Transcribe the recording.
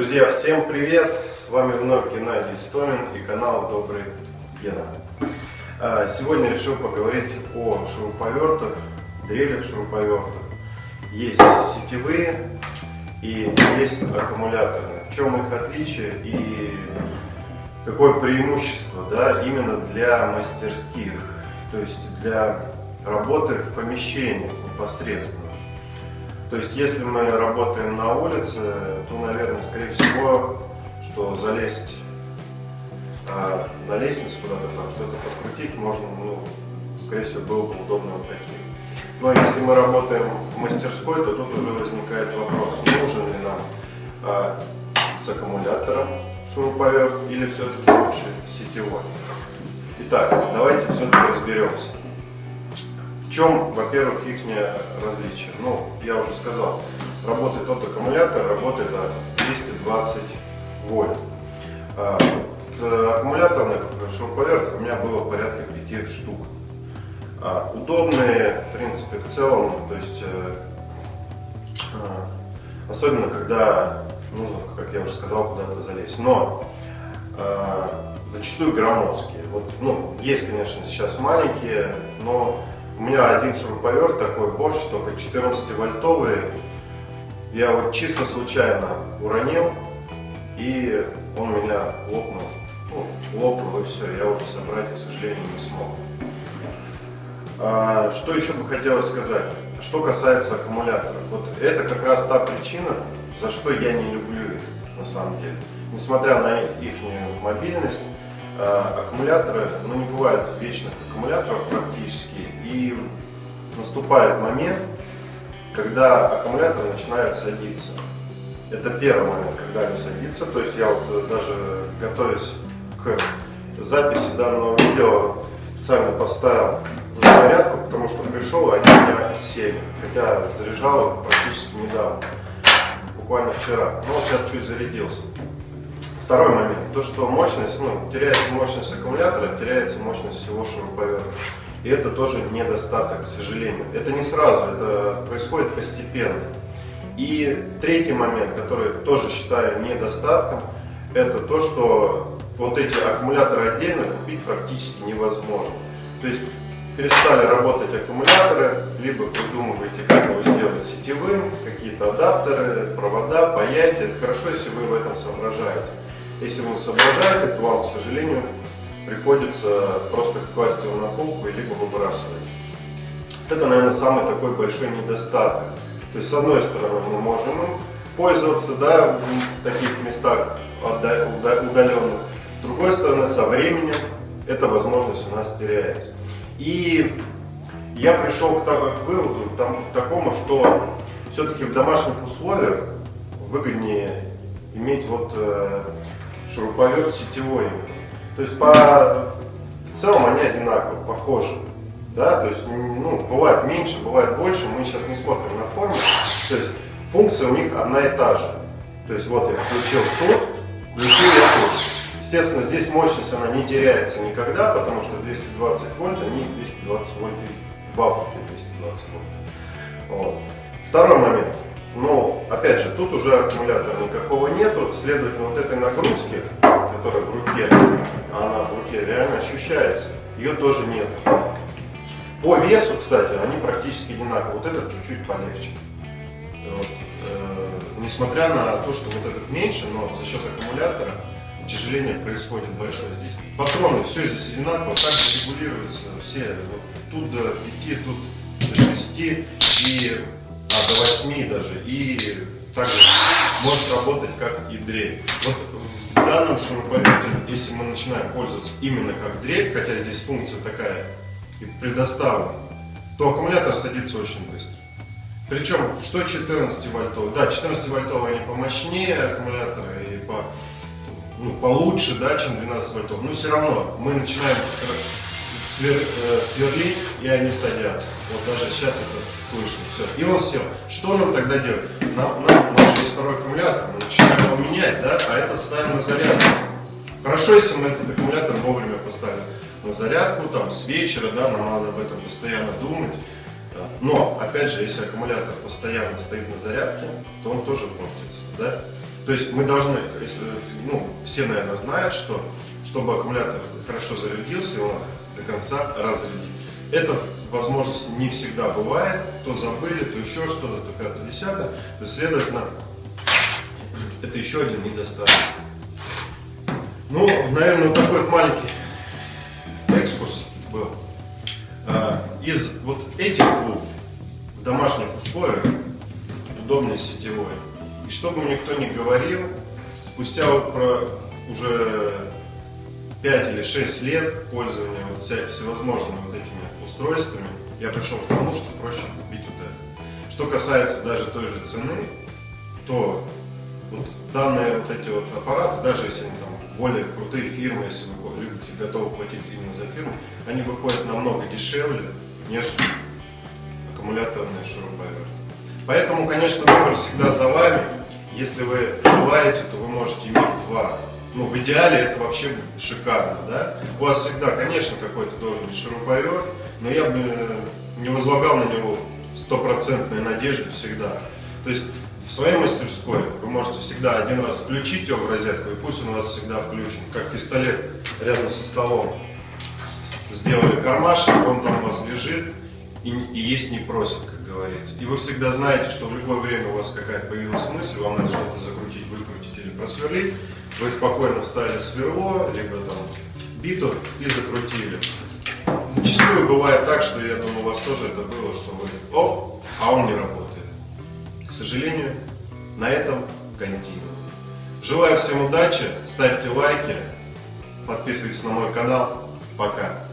Друзья, всем привет! С вами вновь Геннадий Стомин и канал Добрый Гена. А, сегодня решил поговорить о шуруповертах, дрелях шуруповертах. Есть сетевые и есть аккумуляторные. В чем их отличие и какое преимущество да, именно для мастерских, то есть для работы в помещении непосредственно. То есть, если мы работаем на улице, то, наверное, скорее всего, что залезть а, на лестницу куда-то там что-то подкрутить можно, ну, скорее всего, было бы удобно вот таким. Но если мы работаем в мастерской, то тут уже возникает вопрос, нужен ли нам а, с аккумулятором шуруповерт или все-таки лучше сетевой. Итак, давайте все-таки разберемся. В чем, во-первых, их различие? Ну, я уже сказал, работает тот аккумулятор, работает от 220 вольт. А, вот, аккумуляторных шуруповертов у меня было порядка 5 штук. А, удобные, в принципе, в целом, то есть, э, а, особенно когда нужно, как я уже сказал, куда-то залезть. Но зачастую громоздкие. Вот, ну, есть, конечно, сейчас маленькие, но у меня один шуруповерт такой Bosch, только 14 вольтовый. Я вот чисто случайно уронил, и он у меня лопнул. Ну, лопнул и все, я уже собрать, к сожалению, не смог. А, что еще бы хотелось сказать? Что касается аккумуляторов. Вот это как раз та причина, за что я не люблю их на самом деле. Несмотря на их мобильность, аккумуляторы, ну не бывает вечных аккумуляторов практически, и наступает момент, когда аккумулятор начинает садиться. Это первый момент, когда они садятся, то есть я вот э, даже готовясь к записи данного видео, специально поставил зарядку, потому что пришел, они у меня сели, хотя заряжал их практически недавно, буквально вчера, но вот сейчас чуть зарядился. Второй момент, то что мощность, ну, теряется мощность аккумулятора, теряется мощность всего шуруповерта. И это тоже недостаток, к сожалению. Это не сразу, это происходит постепенно. И третий момент, который тоже считаю недостатком, это то, что вот эти аккумуляторы отдельно купить практически невозможно. То есть перестали работать аккумуляторы, либо придумываете, как его сделать сетевым, какие-то адаптеры, провода, паять. Это хорошо, если вы в этом соображаете. Если вы соображаете, то вам, к сожалению, приходится просто класть его на полку и либо выбрасывать. Это, наверное, самый такой большой недостаток. То есть, с одной стороны, мы можем пользоваться да, в таких местах удаленных. С другой стороны, со временем эта возможность у нас теряется. И я пришел к, к выводу там, к такому, что все-таки в домашних условиях выгоднее иметь вот э, шуруповерт сетевой. То есть по, в целом они одинаково, похожи. Да? То есть ну, бывает меньше, бывает больше, мы сейчас не смотрим на форму. То есть функция у них одна и та же. То есть вот я включил тут, включил я тут. Естественно, здесь мощность она не теряется никогда, потому что 220 вольт, они 220 вольт и в Африке 220 вольт. Вот. Второй момент. Но, опять же, тут уже аккумулятора никакого нету, следовательно, вот этой нагрузки, которая в руке, она в руке реально ощущается, ее тоже нет. По весу, кстати, они практически одинаковые. Вот этот чуть-чуть полегче. Вот. Э, несмотря на то, что вот этот меньше, но за счет аккумулятора утяжеление происходит большое здесь. Патроны, все здесь одинаково, также регулируются все. Вот тут до 5, тут до 6 и 8 даже, и также может работать как и дрель. Вот в данном шуруповерте, если мы начинаем пользоваться именно как дрель, хотя здесь функция такая и предоставлена, то аккумулятор садится очень быстро. Причем, что 14 вольтовый? Да, 14 вольтовый они помощнее аккумуляторы и по, ну, получше, да, чем 12 вольтовый. Но все равно мы начинаем свер, э, сверлить, и они садятся. Вот даже сейчас это слышно. Все. И он сел. Что нам тогда делать? Нам, нам, у нас есть второй аккумулятор, мы начинаем его менять, да, а это ставим на зарядку. Хорошо, если мы этот аккумулятор вовремя поставим на зарядку, там, с вечера, да, нам надо об этом постоянно думать. Но, опять же, если аккумулятор постоянно стоит на зарядке, то он тоже портится, да. То есть мы должны, ну, все, наверное, знают, что чтобы аккумулятор хорошо зарядился, его надо до конца разрядить. Это возможность не всегда бывает, то забыли, то еще что-то, то пятое, десятое. То следовательно, это еще один недостаток. Ну, наверное, вот такой вот маленький экскурс был. А, из вот этих двух в домашних условиях удобнее сетевой. И чтобы мне никто не говорил, спустя вот про уже 5 или 6 лет пользования вот всевозможными вот этими устройствами, я пришел к тому, что проще купить вот это. Что касается даже той же цены, то вот данные вот эти вот аппараты, даже если они там более крутые фирмы, если вы любите, готовы платить именно за фирму, они выходят намного дешевле, нежели аккумуляторные шуруповерты. Поэтому, конечно, выбор всегда за вами. Если вы желаете, то вы можете иметь два. Ну, в идеале это вообще шикарно, да? У вас всегда, конечно, какой-то должен быть шуруповерт, но я бы не возлагал на него стопроцентной надежды всегда. То есть в своей мастерской вы можете всегда один раз включить его в розетку, и пусть он у вас всегда включен, как пистолет рядом со столом. Сделали кармашек, он там у вас лежит и, и есть не просит, как говорится. И вы всегда знаете, что в любое время у вас какая-то появилась мысль, вам надо что-то закрутить, выкрутить или просверлить, вы спокойно вставили сверло, либо там биту и закрутили. Зачастую бывает так, что я думаю, у вас тоже это было, что вы, оп, а он не работает. К сожалению, на этом континуум. Желаю всем удачи, ставьте лайки, подписывайтесь на мой канал. Пока.